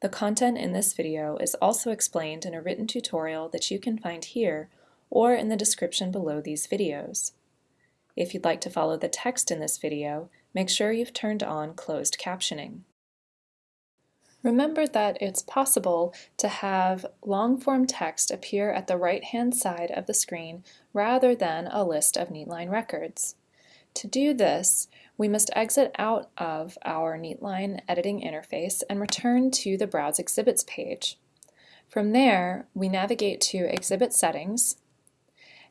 The content in this video is also explained in a written tutorial that you can find here or in the description below these videos. If you'd like to follow the text in this video, make sure you've turned on closed captioning. Remember that it's possible to have long-form text appear at the right-hand side of the screen rather than a list of Neatline records. To do this, we must exit out of our Neatline editing interface and return to the Browse Exhibits page. From there, we navigate to Exhibit Settings,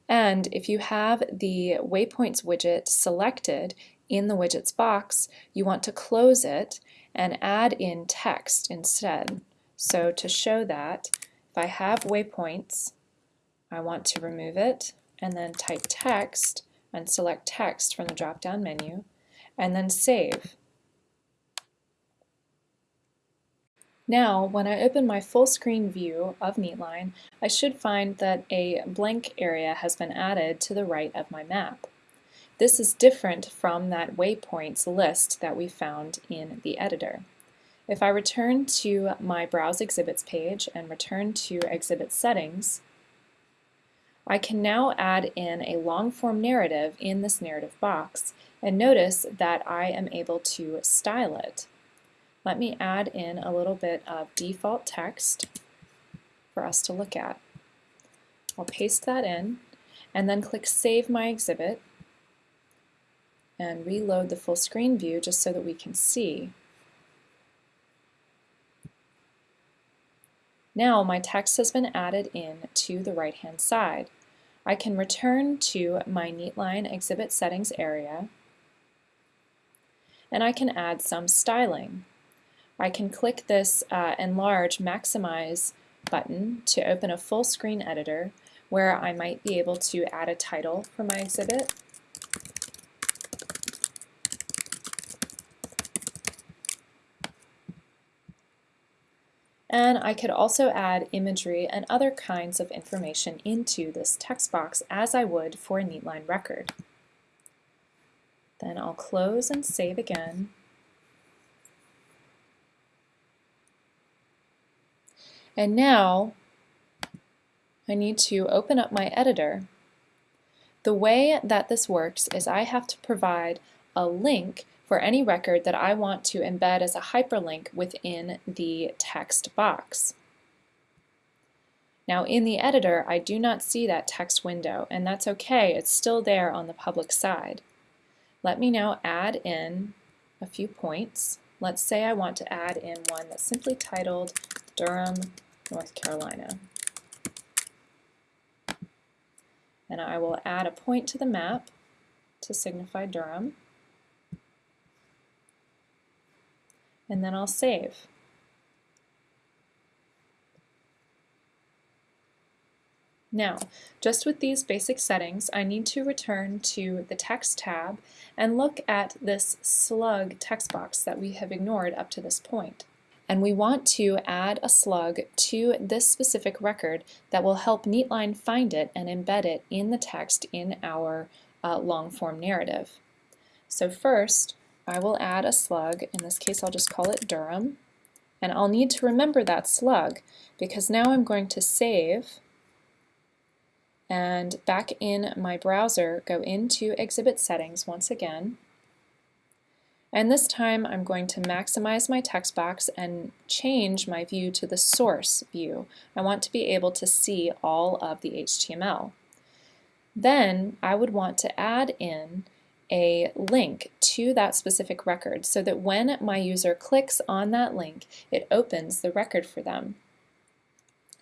and if you have the Waypoints widget selected in the widgets box, you want to close it and add in text instead. So to show that, if I have waypoints, I want to remove it and then type text and select text from the drop-down menu and then save. Now, when I open my full screen view of Neatline, I should find that a blank area has been added to the right of my map. This is different from that waypoints list that we found in the editor. If I return to my Browse Exhibits page and return to Exhibit Settings, I can now add in a long-form narrative in this narrative box and notice that I am able to style it. Let me add in a little bit of default text for us to look at. I'll paste that in and then click Save My Exhibit and reload the full screen view just so that we can see. Now my text has been added in to the right hand side. I can return to my Neatline exhibit settings area and I can add some styling. I can click this uh, enlarge maximize button to open a full screen editor where I might be able to add a title for my exhibit And I could also add imagery and other kinds of information into this text box as I would for a Neatline record. Then I'll close and save again. And now I need to open up my editor. The way that this works is I have to provide a link for any record that I want to embed as a hyperlink within the text box. Now in the editor, I do not see that text window, and that's okay, it's still there on the public side. Let me now add in a few points. Let's say I want to add in one that's simply titled Durham, North Carolina. And I will add a point to the map to signify Durham. And then I'll save. Now, just with these basic settings, I need to return to the Text tab and look at this slug text box that we have ignored up to this point. And we want to add a slug to this specific record that will help Neatline find it and embed it in the text in our uh, long-form narrative. So first, I will add a slug, in this case I'll just call it Durham, and I'll need to remember that slug because now I'm going to save and back in my browser go into exhibit settings once again and this time I'm going to maximize my text box and change my view to the source view. I want to be able to see all of the HTML. Then I would want to add in a link to that specific record so that when my user clicks on that link, it opens the record for them.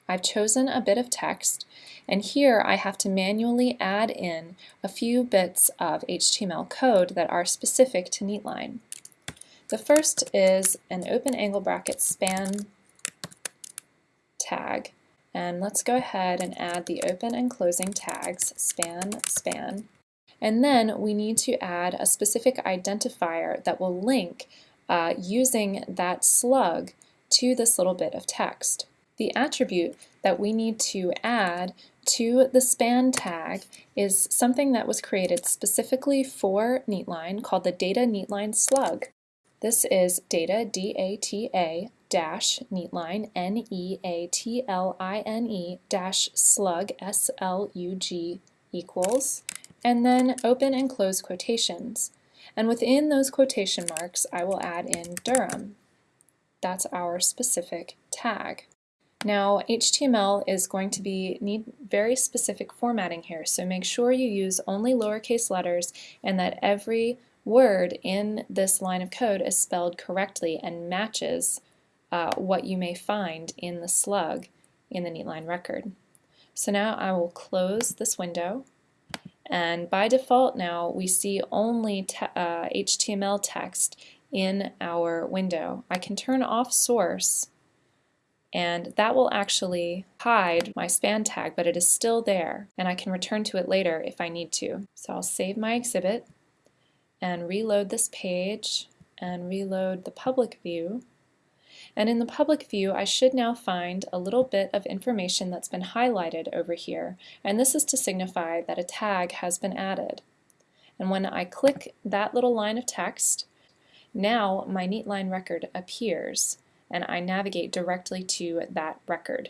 I've chosen a bit of text, and here I have to manually add in a few bits of HTML code that are specific to Neatline. The first is an open angle bracket span tag, and let's go ahead and add the open and closing tags, span, span, and then we need to add a specific identifier that will link uh, using that slug to this little bit of text. The attribute that we need to add to the span tag is something that was created specifically for Neatline called the data Neatline slug. This is data, D-A-T-A, dash neatline, N-E-A-T-L-I-N-E, dash slug, S-L-U-G, equals, and then open and close quotations. And within those quotation marks, I will add in Durham. That's our specific tag. Now HTML is going to be need very specific formatting here, so make sure you use only lowercase letters and that every word in this line of code is spelled correctly and matches uh, what you may find in the slug in the neatline record. So now I will close this window and by default now we see only te uh, HTML text in our window. I can turn off source and that will actually hide my span tag, but it is still there, and I can return to it later if I need to. So I'll save my exhibit and reload this page and reload the public view. And in the public view, I should now find a little bit of information that's been highlighted over here, and this is to signify that a tag has been added. And when I click that little line of text, now my Neatline record appears and I navigate directly to that record.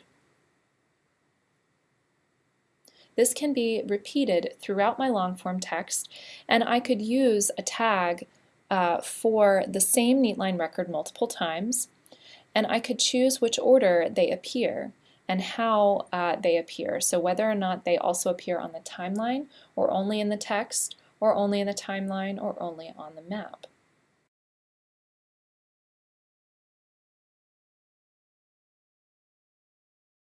This can be repeated throughout my long form text and I could use a tag uh, for the same Neatline record multiple times and I could choose which order they appear and how uh, they appear. So whether or not they also appear on the timeline or only in the text or only in the timeline or only on the map.